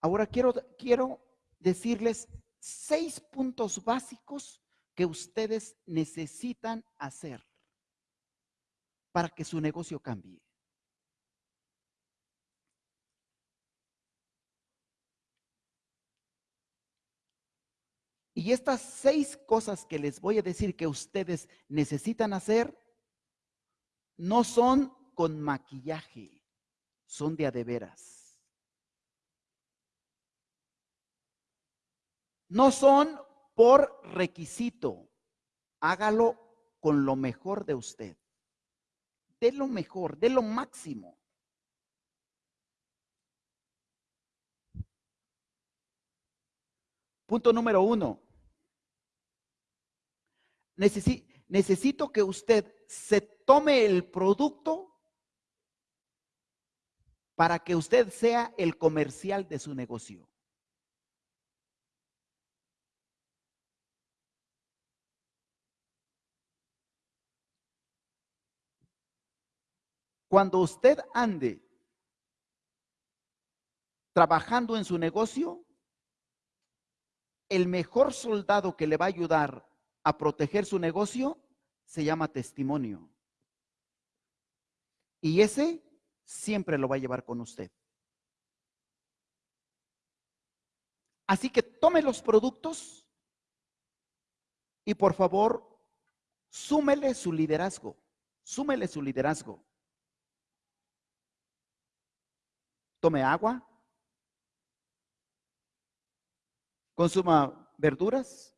Ahora quiero, quiero decirles seis puntos básicos que ustedes necesitan hacer para que su negocio cambie. Y estas seis cosas que les voy a decir que ustedes necesitan hacer no son con maquillaje, son de a de veras. No son por requisito. Hágalo con lo mejor de usted. De lo mejor, de lo máximo. Punto número uno. necesito que usted se tome el producto para que usted sea el comercial de su negocio. Cuando usted ande trabajando en su negocio, el mejor soldado que le va a ayudar a proteger su negocio se llama testimonio. Y ese siempre lo va a llevar con usted. Así que tome los productos y por favor, súmele su liderazgo. Súmele su liderazgo. Tome agua. Consuma verduras.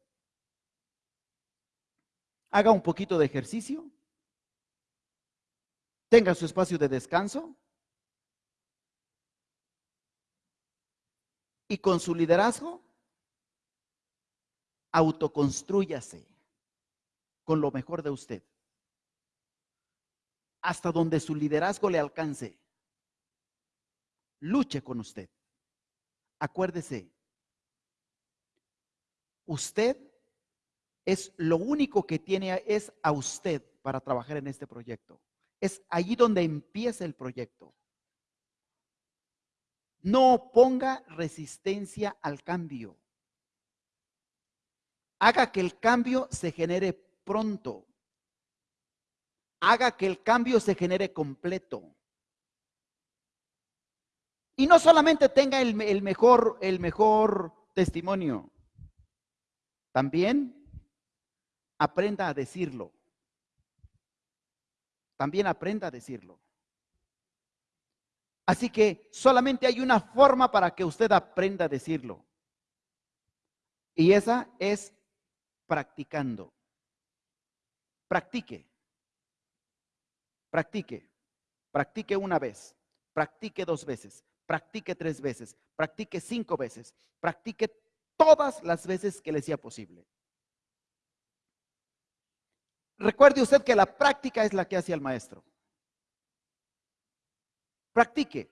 Haga un poquito de ejercicio. Tenga su espacio de descanso. Y con su liderazgo, autoconstrúyase con lo mejor de usted. Hasta donde su liderazgo le alcance. Luche con usted. Acuérdese, usted es lo único que tiene es a usted para trabajar en este proyecto. Es allí donde empieza el proyecto. No ponga resistencia al cambio. Haga que el cambio se genere pronto. Haga que el cambio se genere completo. Y no solamente tenga el, mejor, el mejor testimonio. También aprenda a decirlo. También aprenda a decirlo. Así que solamente hay una forma para que usted aprenda a decirlo. Y esa es practicando. Practique. Practique. Practique una vez. Practique dos veces. Practique tres veces. Practique cinco veces. Practique todas las veces que le sea posible. Recuerde usted que la práctica es la que hace al maestro. Practique.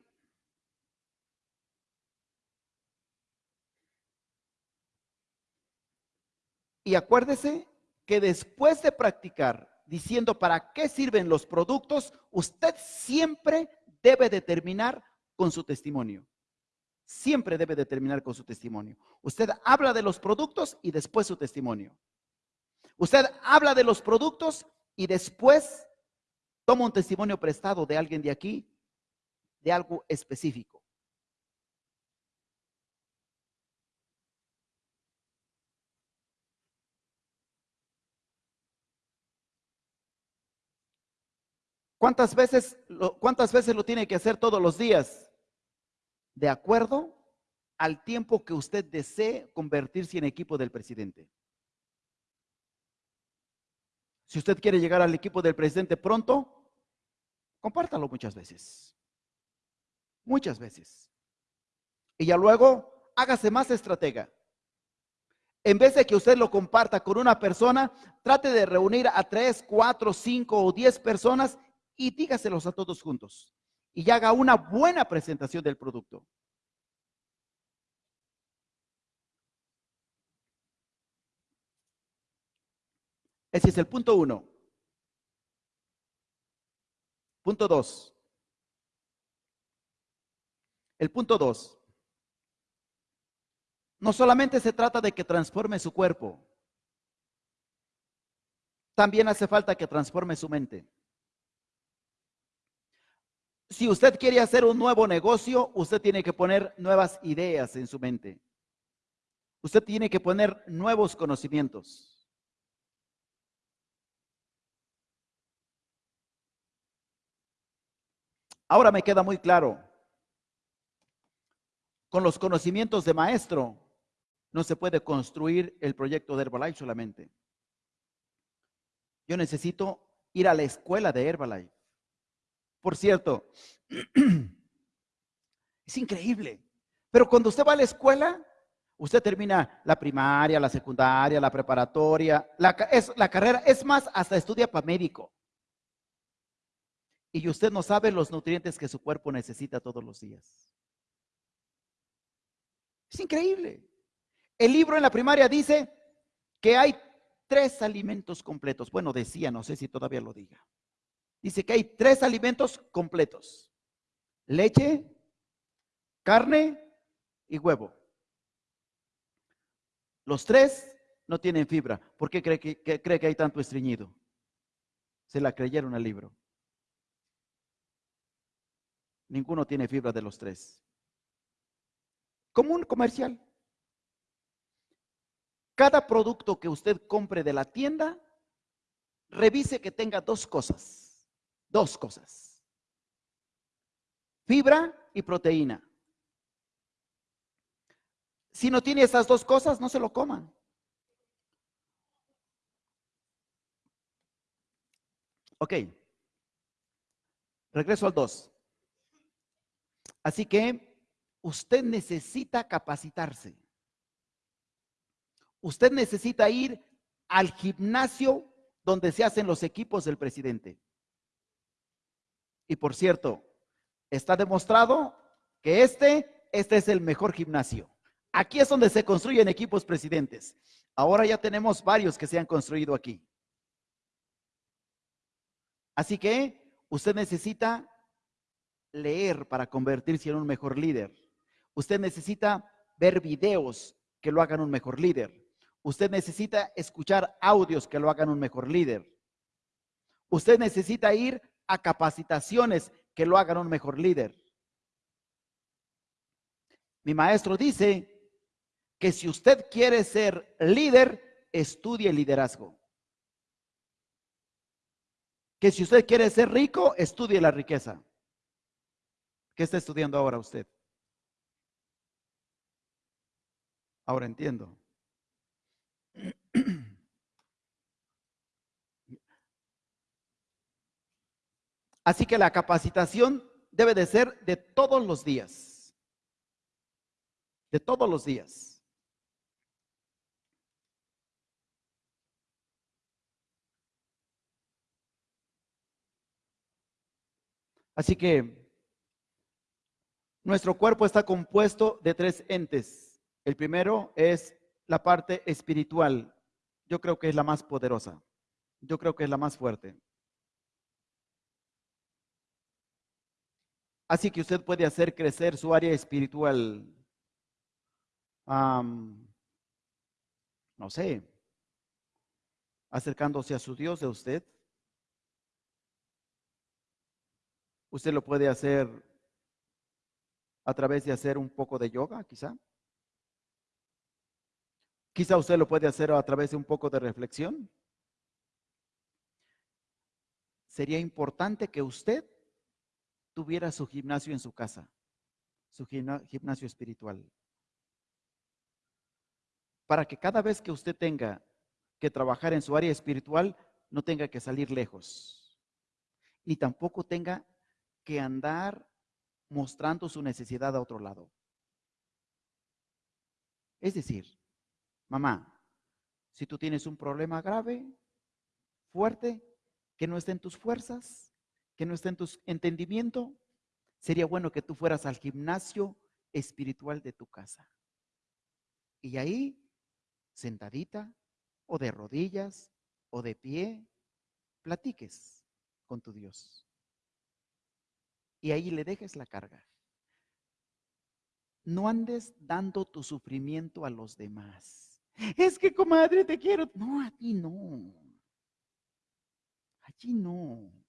Y acuérdese que después de practicar diciendo para qué sirven los productos, usted siempre debe determinar con su testimonio. Siempre debe determinar con su testimonio. Usted habla de los productos y después su testimonio. Usted habla de los productos y después toma un testimonio prestado de alguien de aquí, de algo específico. ¿Cuántas veces, lo, ¿Cuántas veces lo tiene que hacer todos los días? De acuerdo al tiempo que usted desee convertirse en equipo del presidente. Si usted quiere llegar al equipo del presidente pronto, compártalo muchas veces. Muchas veces. Y ya luego, hágase más estratega. En vez de que usted lo comparta con una persona, trate de reunir a tres, cuatro, cinco o diez personas y dígaselos a todos juntos. Y haga una buena presentación del producto. Ese es el punto uno. Punto dos. El punto dos. no solamente se trata de que transforme su cuerpo, también hace falta que transforme su mente. Si usted quiere hacer un nuevo negocio, usted tiene que poner nuevas ideas en su mente. Usted tiene que poner nuevos conocimientos. Ahora me queda muy claro, con los conocimientos de maestro no se puede construir el proyecto de Herbalife solamente. Yo necesito ir a la escuela de Herbalife. Por cierto, es increíble, pero cuando usted va a la escuela, Usted termina la primaria, la secundaria, la preparatoria, la, la carrera, es más, hasta estudia para médico. Y usted no sabe los nutrientes que su cuerpo necesita todos los días. Es increíble. El libro en la primaria dice que hay tres alimentos completos. Bueno, decía, no sé si todavía lo diga. Dice que hay tres alimentos completos. Leche, carne y huevo. Los tres no tienen fibra. ¿Por qué cree que, cree que hay tanto estreñido? Se la creyeron al libro. Ninguno tiene fibra de los tres. Como un comercial. Cada producto que usted compre de la tienda, revise que tenga dos cosas. Dos cosas. Fibra y proteína. Si no tiene esas dos cosas, no se lo coman. Ok. Regreso al 2. Así que usted necesita capacitarse. Usted necesita ir al gimnasio donde se hacen los equipos del presidente. Y por cierto, está demostrado que este, este es el mejor gimnasio. Aquí es donde se construyen equipos presidentes. Ahora ya tenemos varios que se han construido aquí. Así que usted necesita leer para convertirse en un mejor líder. Usted necesita ver videos que lo hagan un mejor líder. Usted necesita escuchar audios que lo hagan un mejor líder. Usted necesita ir a capacitaciones que lo hagan un mejor líder. Mi maestro dice que si usted quiere ser líder, estudie liderazgo. Que si usted quiere ser rico, estudie la riqueza. ¿Qué está estudiando ahora usted? Ahora entiendo. Así que la capacitación debe de ser de todos los días. De todos los días. Así que nuestro cuerpo está compuesto de tres entes. El primero es la parte espiritual. Yo creo que es la más poderosa. Yo creo que es la más fuerte. Así que usted puede hacer crecer su área espiritual. no sé, acercándose a su Dios de usted. Usted lo puede hacer a través de hacer un poco de yoga, quizá. Quizá usted lo puede hacer a través de un poco de reflexión. Sería importante que usted tuviera su gimnasio en su casa, su gimnasio espiritual. Para que cada vez que usted tenga que trabajar en su área espiritual, no tenga que salir lejos, ni tampoco tenga que andar mostrando su necesidad a otro lado. Es decir, mamá, si tú tienes un problema grave, fuerte, que no esté en tus fuerzas, que no esté en tu entendimiento, sería bueno que tú fueras al gimnasio espiritual de tu casa. Y ahí, sentadita, o de rodillas, o de pie, platiques con tu Dios y ahí le dejes la carga. no andes dando tu sufrimiento a los demás. Es que, comadre, te quiero. No, a ti no. Allí no.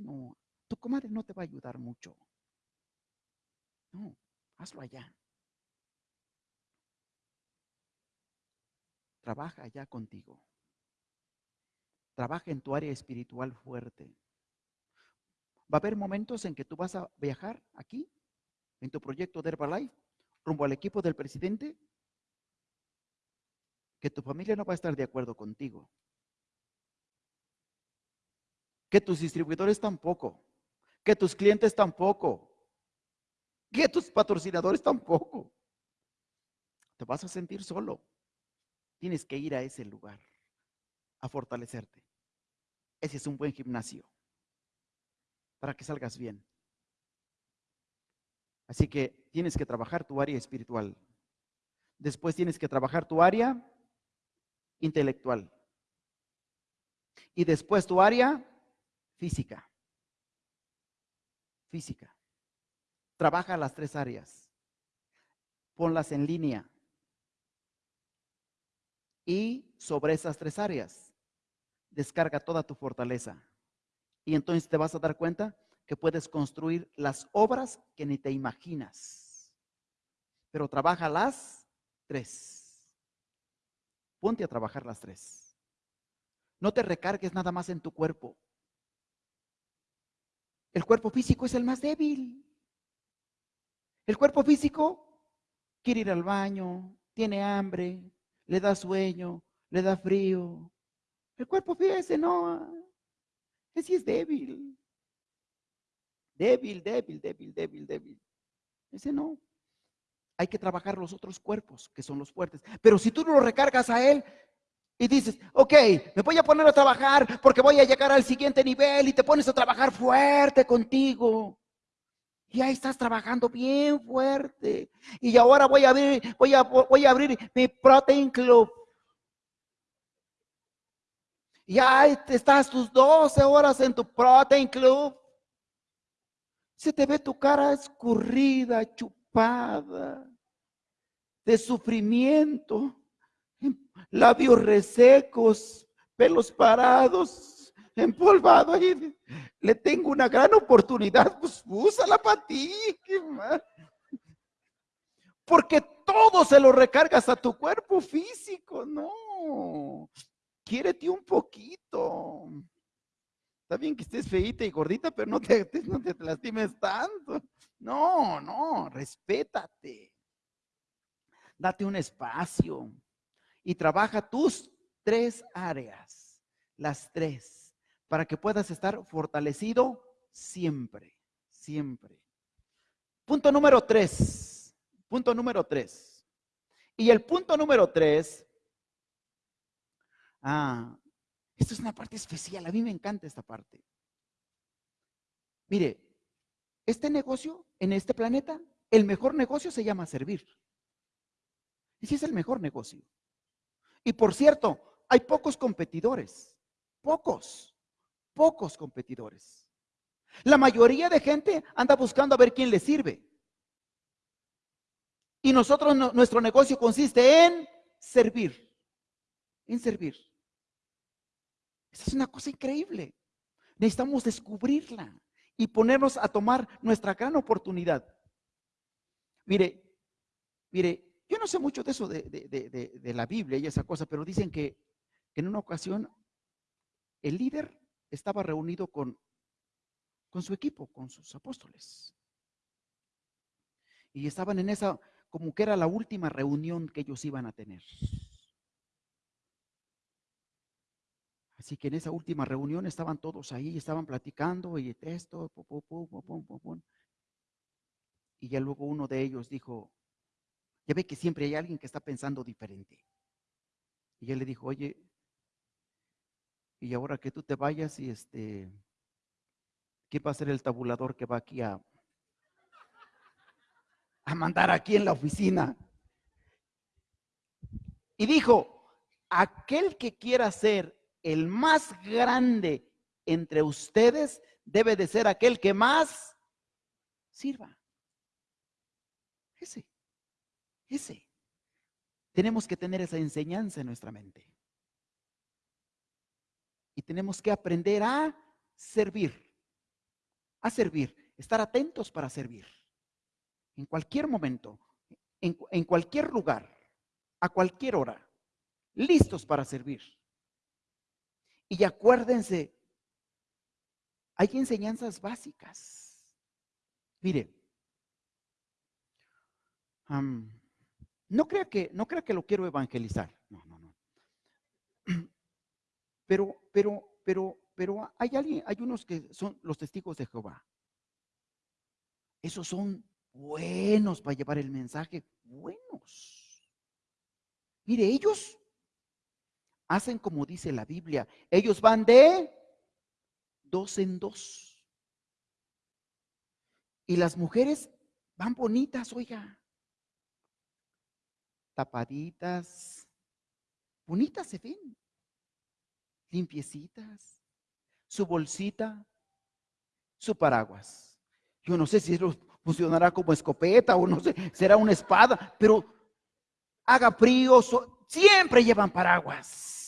No. Tu comadre no te va a ayudar mucho. No, hazlo allá. Trabaja allá contigo. Trabaja en tu área espiritual fuerte. Va a haber momentos en que tú vas a viajar aquí, en tu proyecto de Herbalife, rumbo al equipo del presidente, que tu familia no va a estar de acuerdo contigo. Que tus distribuidores tampoco. Que tus clientes tampoco. Que tus patrocinadores tampoco. Te vas a sentir solo. Tienes que ir a ese lugar a fortalecerte. Ese es un buen gimnasio para que salgas bien. Así que tienes que trabajar tu área espiritual. Después tienes que trabajar tu área intelectual. Y después tu área física. Física. Trabaja las tres áreas. Ponlas en línea. Y sobre esas tres áreas, descarga toda tu fortaleza. Y entonces te vas a dar cuenta que puedes construir las obras que ni te imaginas. Pero trabaja las tres. Ponte a trabajar las tres. No te recargues nada más en tu cuerpo. El cuerpo físico es el más débil. El cuerpo físico quiere ir al baño, tiene hambre, le da sueño, le da frío. El cuerpo físico no, ese es débil. Débil, débil, débil, débil, débil. Ese no. Hay que trabajar los otros cuerpos, que son los fuertes. Pero si tú lo recargas a él y dices, ok, me voy a poner a trabajar porque voy a llegar al siguiente nivel y te pones a trabajar fuerte contigo. Y ahí estás trabajando bien fuerte. Y ahora voy a abrir, voy a, voy a abrir mi Protein Club. Y ahí estás tus 12 horas en tu Protein Club. Se te ve tu cara escurrida, chupada, de sufrimiento, labios resecos, pelos parados, empolvado. Le tengo una gran oportunidad, pues úsala para ti. Porque todo se lo recargas a tu cuerpo físico, no quiérete un poquito. Está bien que estés feita y gordita, pero no te, no te lastimes tanto. No, no, respétate. Date un espacio y trabaja tus tres áreas, las tres, para que puedas estar fortalecido siempre, siempre. Punto número tres, punto número tres. Y el punto número tres Ah, esto es una parte especial. A mí me encanta esta parte. Mire, este negocio en este planeta, el mejor negocio se llama servir. Ese es el mejor negocio. Y por cierto, hay pocos competidores. Pocos, pocos competidores. La mayoría de gente anda buscando a ver quién le sirve. Y nosotros, nuestro negocio consiste en servir. En servir. Esa es una cosa increíble. Necesitamos descubrirla y ponernos a tomar nuestra gran oportunidad. Mire, mire, no sé mucho de eso de, la Biblia y esa cosa, pero dicen que, en una ocasión el líder estaba reunido con, su equipo, con sus apóstoles. Y estaban en esa, como que era la última reunión que ellos iban a tener. Así que en esa última reunión estaban todos ahí, estaban platicando y esto, y ya luego uno de ellos dijo, ya ve que siempre hay alguien que está pensando diferente. Y él le dijo, oye, y ahora que tú te vayas y este, ¿qué va a ser el tabulador que va aquí a, a mandar aquí en la oficina? Y dijo, aquel que quiera ser el más grande entre ustedes debe de ser aquel que más sirva. Ese, ese. Tenemos que tener esa enseñanza en nuestra mente. Y tenemos que aprender a servir, a servir, estar atentos para servir. En cualquier momento, en, en cualquier lugar, a cualquier hora, listos para servir. Y acuérdense, hay enseñanzas básicas. Mire, no crea que, no crea que lo quiero evangelizar. No, no, no. Pero, pero, pero, pero hay alguien, hay unos que son los testigos de Jehová. Esos son buenos para llevar el mensaje, buenos. Mire, ellos hacen como dice la Biblia. Ellos van de dos en dos. Y las mujeres van bonitas, oiga. Tapaditas. Bonitas se ven. Limpiecitas. Su bolsita. Su paraguas. Yo no sé si eso funcionará como escopeta o no sé, será una espada, pero haga frío, siempre llevan paraguas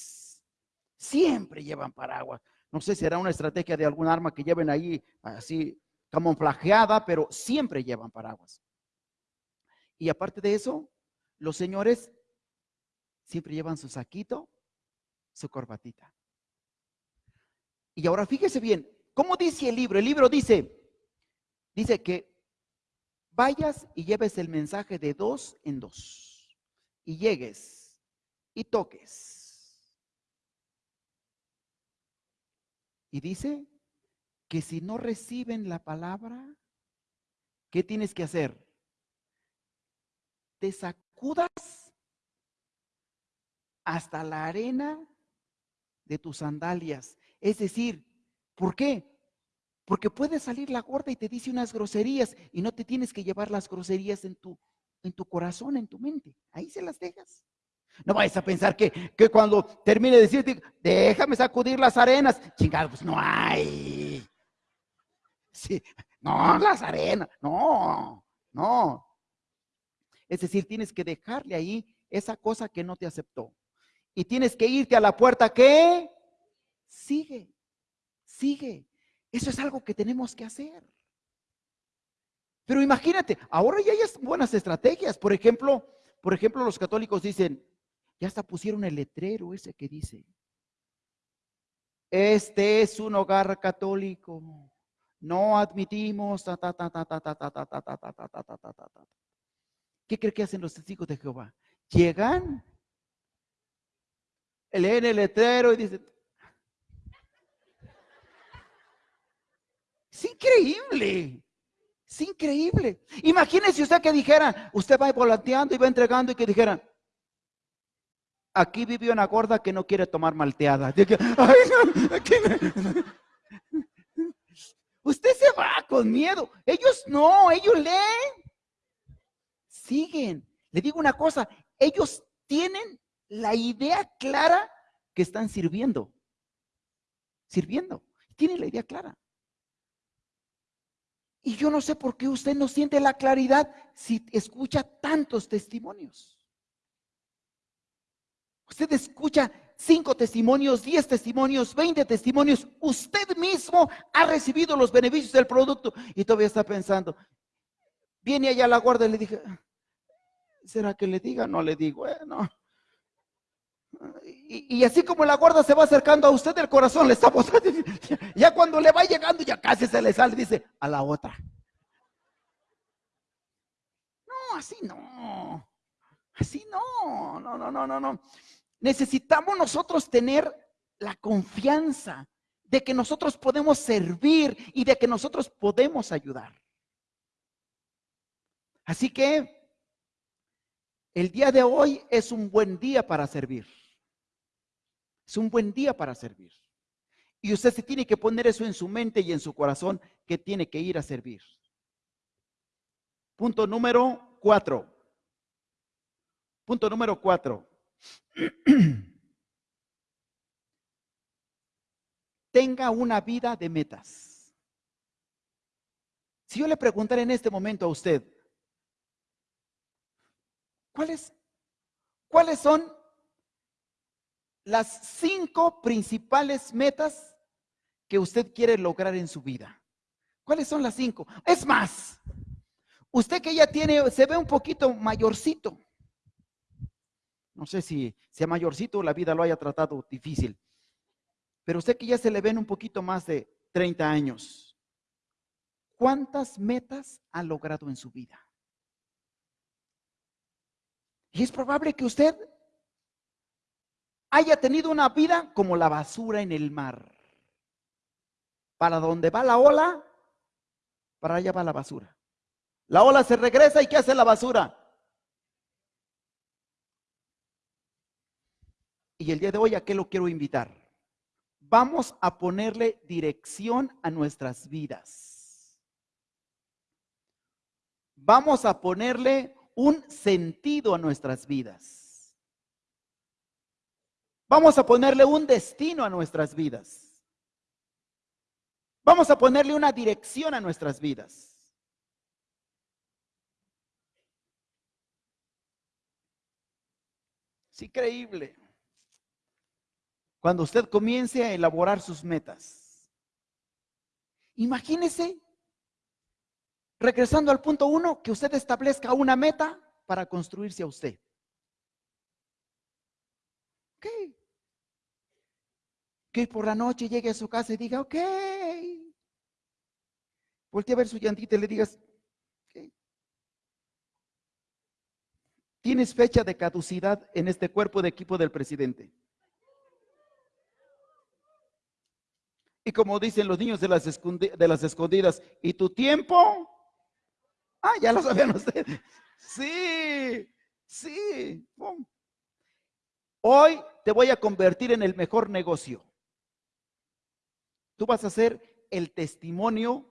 siempre llevan paraguas. No sé si era una estrategia de algún arma que lleven ahí así camuflajeada, pero siempre llevan paraguas. Y aparte de eso, los señores siempre llevan su saquito, su corbatita. Y ahora fíjese bien, ¿cómo dice el libro? El libro dice, dice que vayas y lleves el mensaje de dos en dos y llegues y toques Y dice que si no reciben la palabra, ¿qué tienes que hacer? Te hasta la arena de tus sandalias. Es decir, ¿por qué? Porque puede salir la gorda y te dice unas groserías y no te tienes que llevar las groserías en tu, en tu corazón, en tu mente. Ahí se las dejas. No vayas a pensar que, cuando termine de decirte, déjame sacudir las arenas, chingado, pues no hay. Sí, no, las arenas, no, no. Es decir, tienes que dejarle ahí esa cosa que no te aceptó. Y tienes que irte a la puerta que sigue, sigue. Eso es algo que tenemos que hacer. Pero imagínate, ahora ya hay buenas estrategias. Por ejemplo, por ejemplo, los católicos dicen, ya hasta pusieron el letrero ese que dice, este es un hogar católico. No admitimos. ¿Qué cree que hacen los testigos de Jehová? Llegan, leen el letrero y dicen, es increíble. Es increíble. Imagínese usted que dijera, usted va volanteando y va entregando y que dijera, Aquí vive una gorda que no quiere tomar malteada. Usted se va con miedo. Ellos no, ellos leen. Siguen. Le digo una cosa, ellos tienen la idea clara que están sirviendo. Sirviendo. Tienen la idea clara. Y yo no sé por qué usted no siente la claridad si escucha tantos testimonios. Usted escucha cinco testimonios, diez testimonios, veinte testimonios. Usted mismo ha recibido los beneficios del producto y todavía está pensando. Viene allá la guardia y le dije, ¿será que le diga? No le digo, bueno. Y, así como la guarda se va acercando a usted, el corazón le está botando. Ya cuando le va llegando, ya casi se le sale, dice, a la otra. No, así no. Así no, no, no, no, no, no necesitamos nosotros tener la confianza de que nosotros podemos servir y de que nosotros podemos ayudar. Así que el día de hoy es un buen día para servir. Es un buen día para servir. Y usted se tiene que poner eso en su mente y en su corazón que tiene que ir a servir. Punto número cuatro. Punto número cuatro. Tenga una vida de metas. Si yo le preguntara en este momento a usted, ¿Cuáles, ¿Cuáles son las cinco principales metas que usted quiere lograr en su vida? ¿Cuáles son las cinco? Es más, usted que ya tiene, se ve un poquito mayorcito. No sé si sea mayorcito la vida lo haya tratado difícil. Pero usted que ya se le ven un poquito más de 30 años, ¿cuántas metas ha logrado en su vida? Y es probable que usted haya tenido una vida como la basura en el mar. Para donde va la ola, para allá va la basura. La ola se regresa y ¿qué hace la basura? Y el día de hoy, ¿a qué lo quiero invitar? Vamos a ponerle dirección a nuestras vidas. Vamos a ponerle un sentido a nuestras vidas. Vamos a ponerle un destino a nuestras vidas. Vamos a ponerle una dirección a nuestras vidas. Es increíble. Cuando usted comience a elaborar sus metas. Imagínese, regresando al punto uno, que usted establezca una meta para construirse a usted. Ok. Que por la noche llegue a su casa y diga, ok. Voltea a ver su llantita y le digas, Tienes fecha de caducidad en este cuerpo de equipo del presidente. Y como dicen los niños de las, de las escondidas, ¿y tu tiempo? Ah, ya lo sabían ustedes. Sí, sí. Hoy te voy a convertir en el mejor negocio. Tú vas a ser el testimonio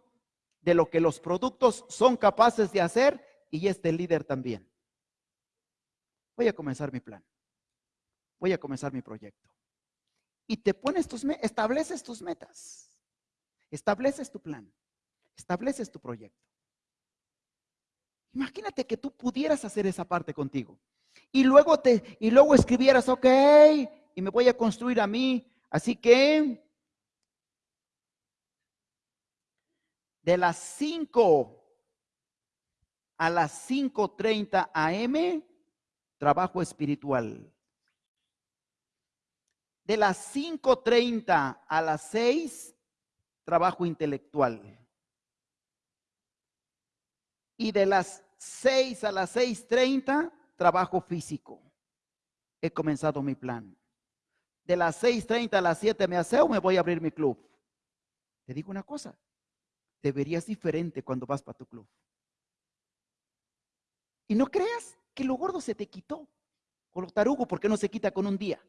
de lo que los productos son capaces de hacer y este líder también. Voy a comenzar mi plan. Voy a comenzar mi proyecto. Y te pones tus, estableces tus metas. Estableces tu plan. Estableces tu proyecto. Imagínate que tú pudieras hacer esa parte contigo. Y luego te, y luego escribieras, ok, y me voy a construir a mí. Así que de las 5 a las 5.30 am, trabajo espiritual. De las 5.30 a las 6, trabajo intelectual. Y de las 6 a las 6.30, trabajo físico. He comenzado mi plan. De las 6.30 a las 7 me aseo, me voy a abrir mi club. Te digo una cosa, te verías diferente cuando vas para tu club. Y no creas que lo gordo se te quitó. O lo tarugo, porque no se quita con un día?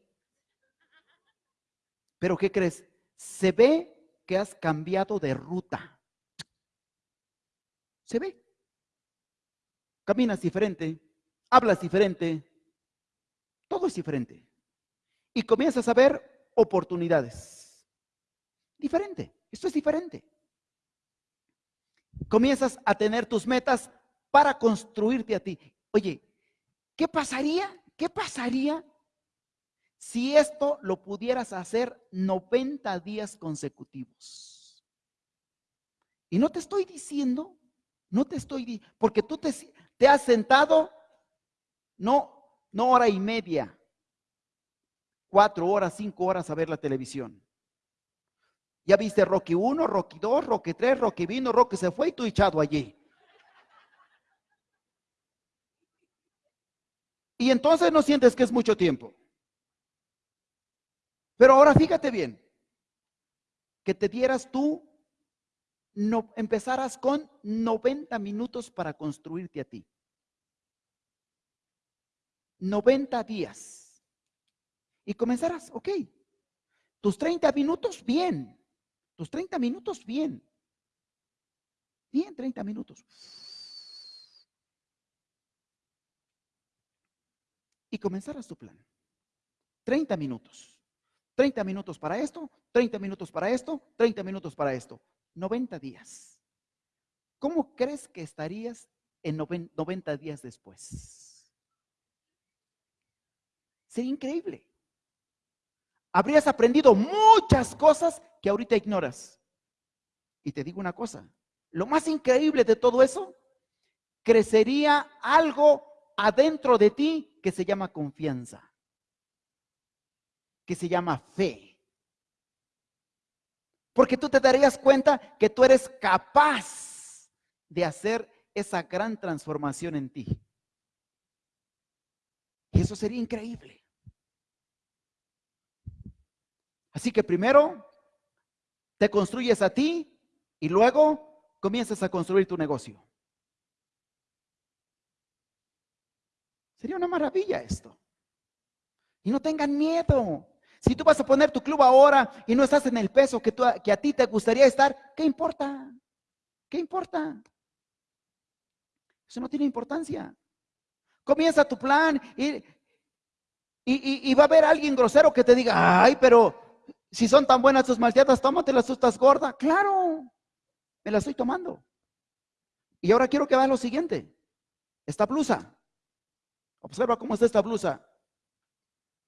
Pero ¿qué crees? Se ve que has cambiado de ruta. Se ve. Caminas diferente, hablas diferente, todo es diferente. Y comienzas a ver oportunidades. Diferente, esto es diferente. Comienzas a tener tus metas para construirte a ti. Oye, ¿Qué pasaría? ¿Qué pasaría si esto lo pudieras hacer 90 días consecutivos? Y no te estoy diciendo, no te estoy porque tú te, te has sentado, no, no hora y media, cuatro horas, cinco horas a ver la televisión. Ya viste Rocky 1, Rocky 2, Rocky 3, Rocky vino, Rocky se fue y tú echado allí. Y entonces no sientes que es mucho tiempo. Pero ahora fíjate bien, que te dieras tú, no, empezaras con 90 minutos para construirte a ti. 90 días. Y comenzarás, ok. Tus 30 minutos, bien. Tus 30 minutos, bien. Bien, 30 minutos. y comenzarás tu plan. 30 minutos. 30 minutos para esto, 30 minutos para esto, 30 minutos para esto. 90 días. ¿Cómo crees que estarías en 90 días después? Sería increíble. Habrías aprendido muchas cosas que ahorita ignoras. Y te digo una cosa, lo más increíble de todo eso, crecería algo adentro de ti que se llama confianza, que se llama fe. Porque tú te darías cuenta que tú eres capaz de hacer esa gran transformación en ti. Y eso sería increíble. Así que primero te construyes a ti y luego comienzas a construir tu negocio. Sería una maravilla esto. Y no tengan miedo. Si tú vas a poner tu club ahora y no estás en el peso que, que a ti te gustaría estar, ¿qué importa? ¿Qué importa? Eso no tiene importancia. Comienza tu plan y, va a haber alguien grosero que te diga, ay, pero si son tan buenas tus malteadas, tómatelas, tú estás gorda. Claro, me la estoy tomando. Y ahora quiero que vean lo siguiente. Esta blusa. Observa cómo está esta blusa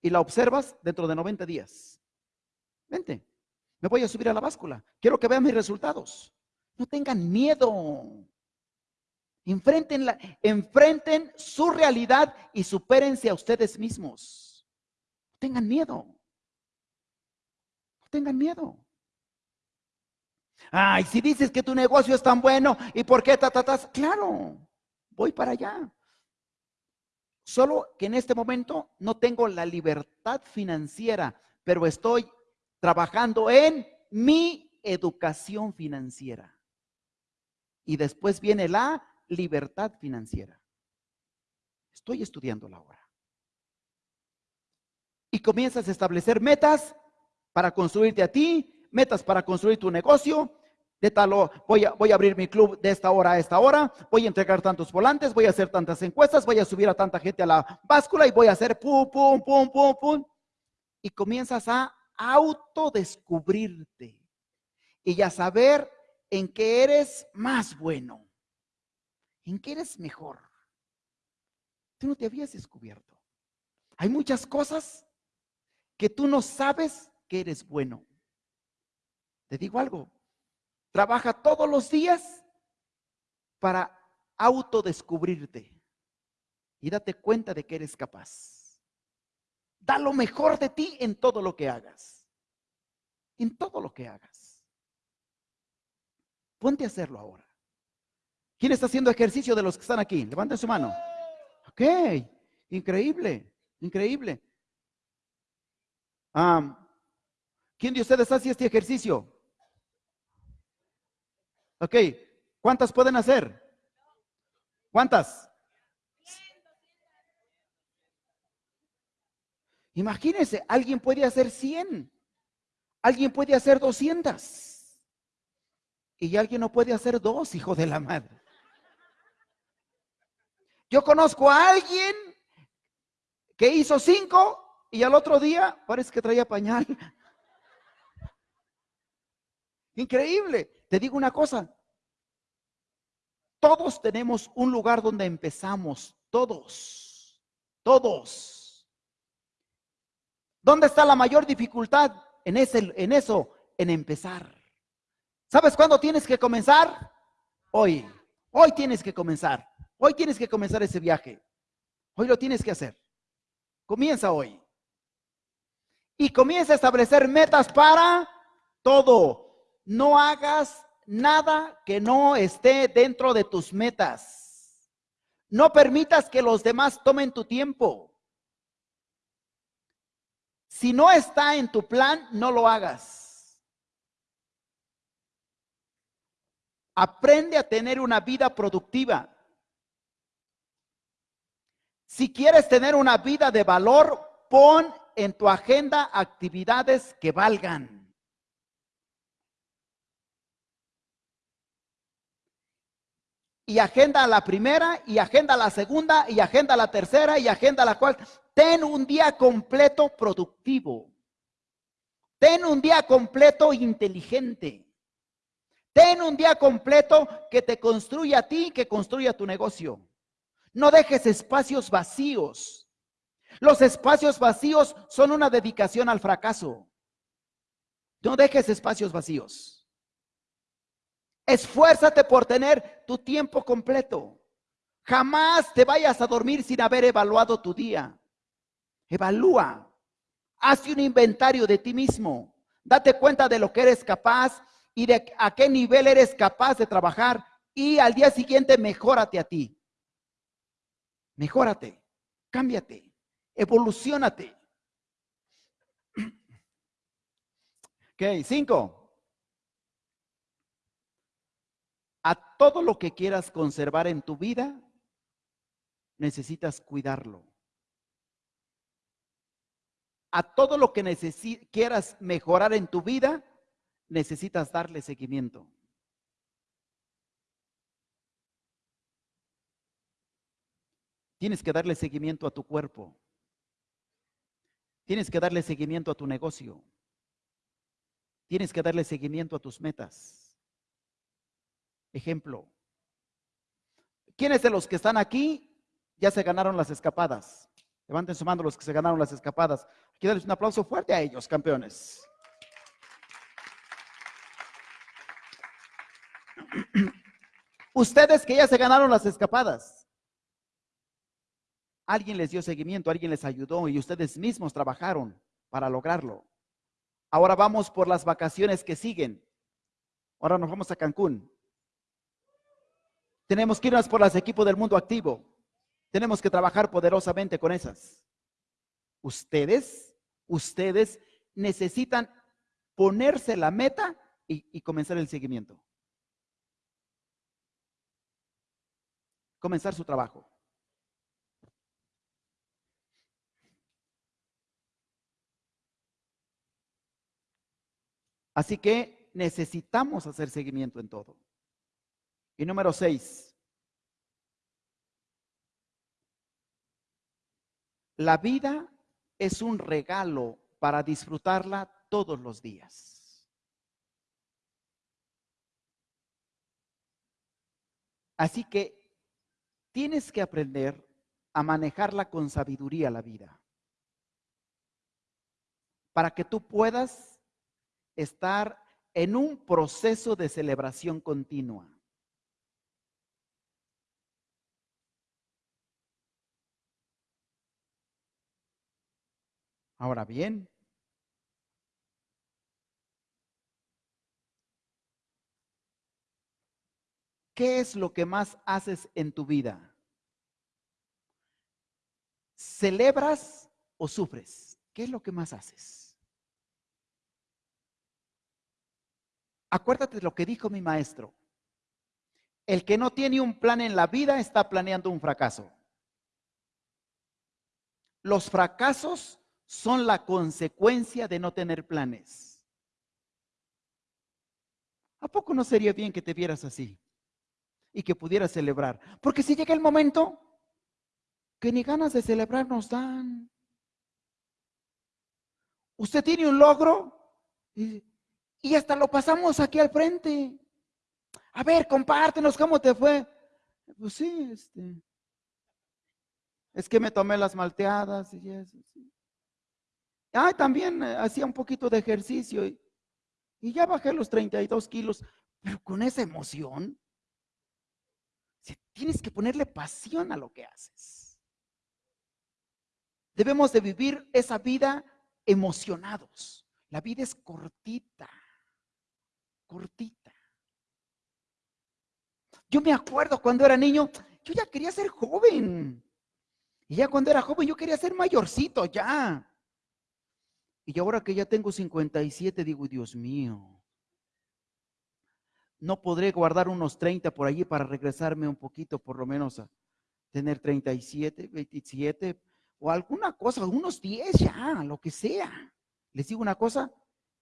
y la observas dentro de 90 días. Vente, me voy a subir a la báscula. Quiero que vean mis resultados. No tengan miedo. Enfrenten, la, enfrenten su realidad y supérense a ustedes mismos. No tengan miedo. No tengan miedo. Ay, si dices que tu negocio es tan bueno y por qué ta, claro, voy para allá. Solo que en este momento no tengo la libertad financiera, pero estoy trabajando en mi educación financiera. Y después viene la libertad financiera. Estoy estudiando la hora. Y comienzas a establecer metas para construirte a ti, metas para construir tu negocio, de tal voy a, abrir mi club de esta hora a esta hora, voy a entregar tantos volantes, voy a hacer tantas encuestas, voy a subir a tanta gente a la báscula y voy a hacer pum, pum, pum, pum, pum. Y comienzas a autodescubrirte y a saber en qué eres más bueno, en qué eres mejor. Tú no te habías descubierto. Hay muchas cosas que tú no sabes que eres bueno. Te digo algo, Trabaja todos los días para autodescubrirte y date cuenta de que eres capaz. Da lo mejor de ti en todo lo que hagas. En todo lo que hagas. Ponte a hacerlo ahora. ¿Quién está haciendo ejercicio de los que están aquí? Levanten su mano. Ok, increíble, increíble. ¿Quién de ustedes hace este ejercicio? Ok, ¿cuántas pueden hacer? ¿Cuántas? Imagínense, alguien puede hacer 100, alguien puede hacer 200 y alguien no puede hacer dos, hijo de la madre. Yo conozco a alguien que hizo cinco y al otro día parece que traía pañal. Increíble. Te digo una cosa. Todos tenemos un lugar donde empezamos. Todos. Todos. ¿Dónde está la mayor dificultad? En, ese, en eso, en empezar. ¿Sabes cuándo tienes que comenzar? Hoy. Hoy tienes que comenzar. Hoy tienes que comenzar ese viaje. Hoy lo tienes que hacer. Comienza hoy. Y comienza a establecer metas para todo no hagas nada que no esté dentro de tus metas. No permitas que los demás tomen tu tiempo. Si no está en tu plan, no lo hagas. Aprende a tener una vida productiva. Si quieres tener una vida de valor, pon en tu agenda actividades que valgan. Y agenda la primera, y agenda la segunda, y agenda la tercera, y agenda la cuarta. Ten un día completo productivo. Ten un día completo inteligente. Ten un día completo que te construya a ti, que construya tu negocio. No dejes espacios vacíos. Los espacios vacíos son una dedicación al fracaso. No dejes espacios vacíos. Esfuérzate por tener tu tiempo completo. Jamás te vayas a dormir sin haber evaluado tu día. Evalúa. Haz un inventario de ti mismo. Date cuenta de lo que eres capaz y de a qué nivel eres capaz de trabajar. Y al día siguiente, mejórate a ti. Mejórate. Cámbiate. Evolucionate. Ok, cinco. A todo lo que quieras conservar en tu vida, necesitas cuidarlo. A todo lo que quieras mejorar en tu vida, necesitas darle seguimiento. Tienes que darle seguimiento a tu cuerpo. Tienes que darle seguimiento a tu negocio. Tienes que darle seguimiento a tus metas. Ejemplo. ¿Quiénes de los que están aquí ya se ganaron las escapadas? Levanten su mano los que se ganaron las escapadas. Quiero darles un aplauso fuerte a ellos, campeones. Ustedes que ya se ganaron las escapadas. Alguien les dio seguimiento, alguien les ayudó y ustedes mismos trabajaron para lograrlo. Ahora vamos por las vacaciones que siguen. Ahora nos vamos a Cancún. Tenemos que irnos por las equipos del mundo activo. Tenemos que trabajar poderosamente con esas. Ustedes, ustedes necesitan ponerse la meta y, y comenzar el seguimiento. Comenzar su trabajo. Así que necesitamos hacer seguimiento en todo. Y número seis, la vida es un regalo para disfrutarla todos los días. Así que tienes que aprender a manejarla con sabiduría la vida. Para que tú puedas estar en un proceso de celebración continua. Ahora bien, ¿qué es lo que más haces en tu vida? ¿Celebras o sufres? ¿Qué es lo que más haces? Acuérdate de lo que dijo mi maestro. El que no tiene un plan en la vida está planeando un fracaso. Los fracasos son la consecuencia de no tener planes. ¿A poco no sería bien que te vieras así y que pudieras celebrar? Porque si llega el momento que ni ganas de celebrar nos dan. Usted tiene un logro y hasta lo pasamos aquí al frente. A ver, compártenos cómo te fue. Pues sí, este. Es que me tomé las malteadas y eso. Sí. Ah, también eh, hacía un poquito de ejercicio y, ya bajé los 32 kilos, pero con esa emoción. Tienes que ponerle pasión a lo que haces. Debemos de vivir esa vida emocionados. La vida es cortita cortita. Yo me acuerdo cuando era niño, yo ya quería ser joven. Y ya cuando era joven yo quería ser mayorcito ya. Y ahora que ya tengo 57, digo, Dios mío, no podré guardar unos 30 por allí para regresarme un poquito, por lo menos a tener 37, 27 o alguna cosa, unos 10 ya, lo que sea. Les digo una cosa,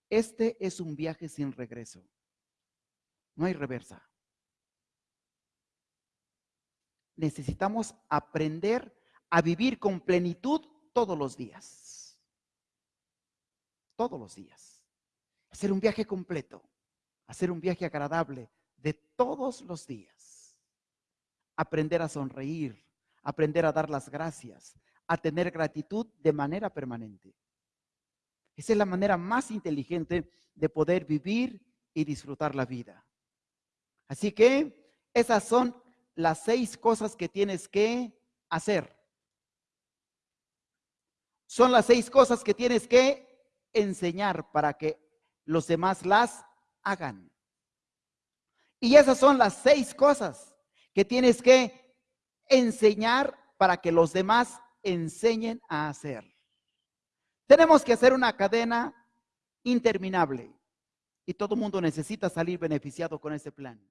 este es un viaje sin regreso. No hay reversa. Necesitamos aprender a vivir con plenitud todos los días. Todos los días. Hacer un viaje completo. Hacer un viaje agradable de todos los días. Aprender a sonreír. Aprender a dar las gracias. a tener gratitud de manera permanente. Esa es la manera más inteligente de poder vivir y disfrutar la vida. Así que esas son las seis cosas que tienes que hacer. Son las seis cosas que tienes que enseñar para que los demás las hagan. Y esas son las seis cosas que tienes que enseñar para que los demás enseñen a hacer. Tenemos que hacer una cadena interminable y todo el mundo necesita salir beneficiado con ese plan.